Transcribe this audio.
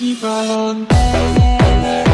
keep on.